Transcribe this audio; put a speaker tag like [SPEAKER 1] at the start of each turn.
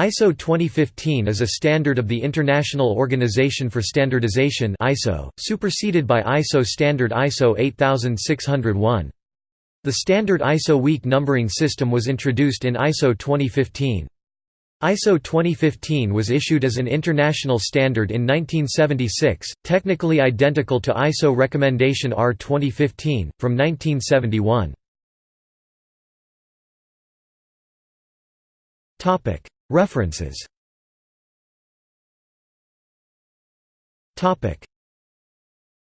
[SPEAKER 1] ISO 2015 is a standard of the International Organization for Standardization (ISO), superseded by ISO standard ISO 8601. The standard ISO week numbering system was introduced in ISO 2015. ISO 2015 was issued as an international standard in 1976, technically identical to ISO Recommendation R 2015, from 1971. References